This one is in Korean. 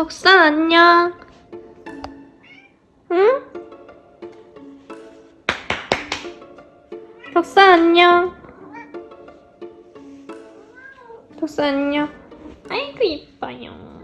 덕산 안녕. 응? 덕산 안녕. 덕산 안녕. 아이고 이뻐요.